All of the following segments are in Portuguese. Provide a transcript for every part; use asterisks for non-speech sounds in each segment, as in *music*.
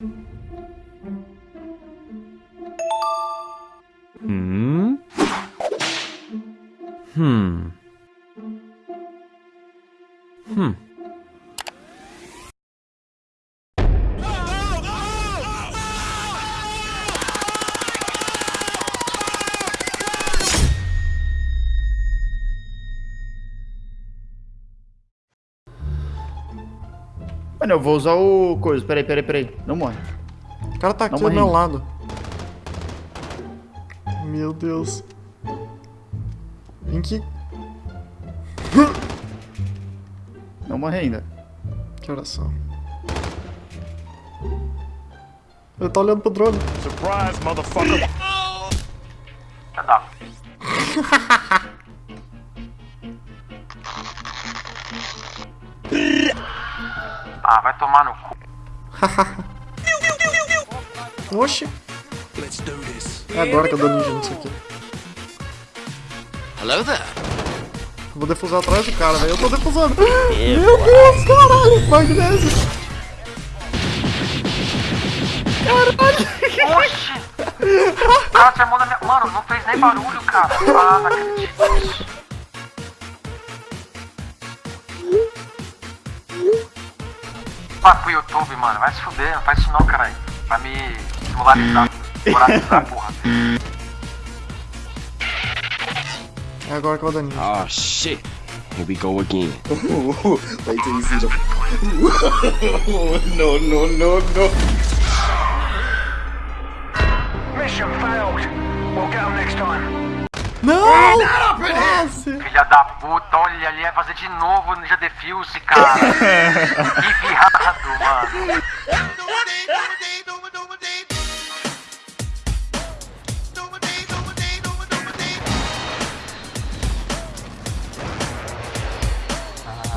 음? 흠. Mano, eu vou usar o coisa. Peraí, peraí, peraí. Não morre. O cara tá aqui do meu lado. Meu Deus. Vem aqui. Não morre ainda. Que oração. Ele tá olhando pro drone. Surprise, motherfucker. *laughs* Ah, vai tomar no cu. Oxi. É agora que eu dou ninja nisso aqui. Hello there. Eu vou defusar atrás do cara, velho. Eu tô defusando. *laughs* Meu Deus, caralho. Magnésio. Oxi! O cara chamou na minha. Mano, não fez nem barulho, cara. Ah, não acredito. Vai pro YouTube, mano. Vai se fuder. Não faz isso não, caralho. Vai me esmolarizar. *laughs* Moralizar, porra. É agora que eu vou dar ninja. Oh shit. Here we go again. You see the. no, no, no, no. Mission failed. We'll get them next time. Não! Quase! Filha da puta, olha ali, vai fazer de novo o Ninja Defuse, cara. *laughs* que viado, mano.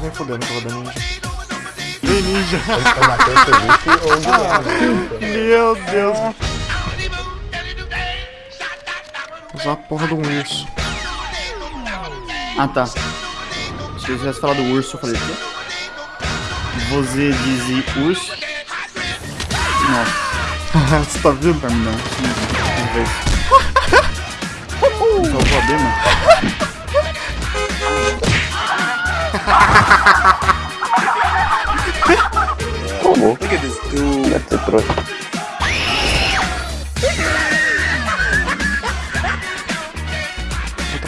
Nem fodendo eu vou dar ninja. Vem ninja. Meu Deus. Usar a porra de um urso. Ah, tá. Se eu tivesse falado urso, eu falei o quê? Você diz urso? Nossa, *laughs* Você tá vendo? pra mim não. Vamos ver. Só vou abrir, mano. Look at this dude.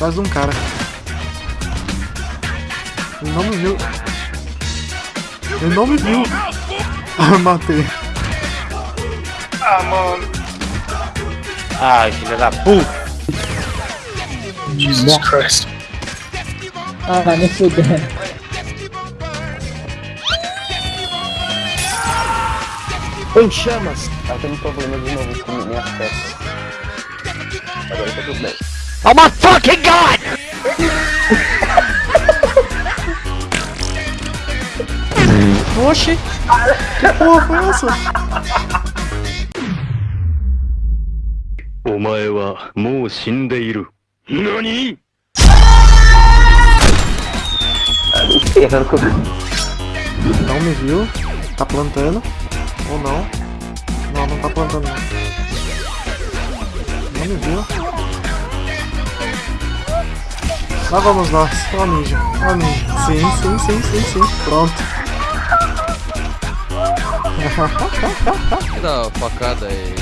Atrás de um cara. Ele não me viu. Ele não me viu. *laughs* Ah, matei. Ai, filha da puta. Jesus Christ. Ah, nem fudendo. Em chamas. Tá tendo problema de novo com minhas peças. Agora tá tudo bem. Oh my fucking god! Oxi! Que porra foi essa? お前はもう死んでいる。何 Não me viu. Tá plantando. Ou não. Não, não tá plantando não. Não me viu. Lá vamos nós. Ó ninja. Ó ninja. Sim, sim, sim, sim, sim. Pronto. Dá uma facada aí.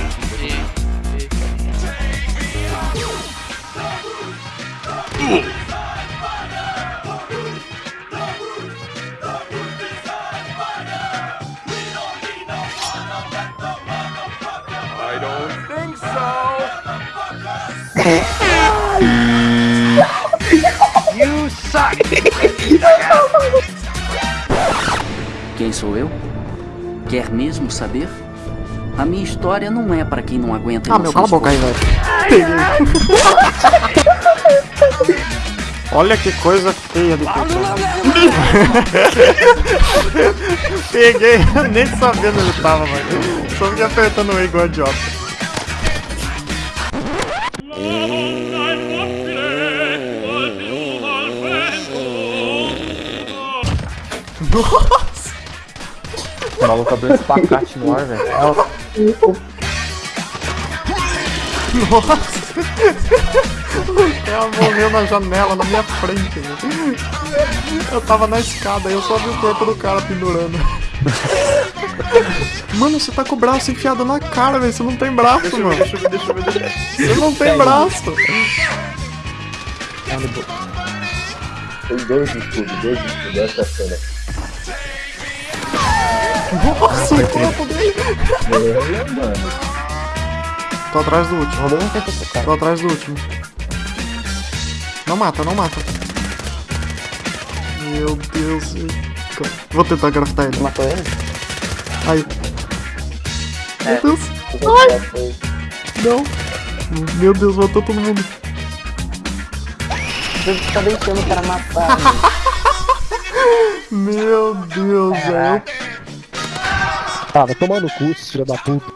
*laughs* *laughs* Quem sou eu? Quer mesmo saber? A minha história não é para quem não aguenta Ah, meu, cala a boca aí, velho. *laughs* Peguei. Olha que coisa feia de pessoa. *laughs* Peguei, nem sabendo onde ele tava, mano. Só fiquei apertando o E igual idiota. Nossa! O maluco abriu um espacate no ar, velho. Nossa! Ela morreu na janela, na minha frente, velho. Eu tava na escada e eu só vi o corpo do cara pendurando. Mano, você tá com o braço enfiado na cara, velho. Você não tem braço, Deixa eu ver, mano. deixa eu ver, deixa eu ver, deixa eu ver. Você não tem braço. Tem dois escudos, dois escudos, essa cena. Nossa, o corpo dele. É, mano. Tô atrás do último. Rolou um tempo esse cara. Tô atrás do último. Não mata, não mata. Meu Deus. Vou tentar graftar ele. Matou ele? Aí. É. Meu Deus. Ai. Não. Meu Deus, matou todo mundo. Você tá deixando o cara matar. *laughs* Meu Deus, velho. Ah, vai tomar no cu, filho da puta.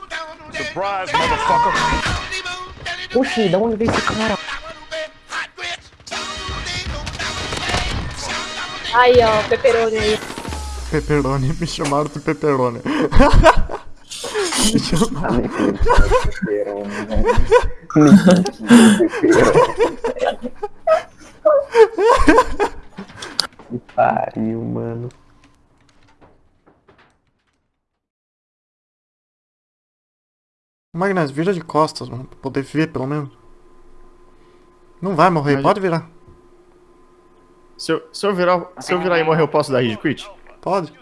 Oxi, da onde veio esse cara? Aí, ó, o pepperoni aí. Pepperoni, me chamaram de Pepperoni. *laughs* me chamaram. Pepperoni. Que pariu, mano. Magnus, vira de costas, mano, pra poder ver pelo menos. Não vai morrer, Mas- pode virar. Se eu, se eu virar, se eu virar e morrer, eu posso dar rage quit? Pode.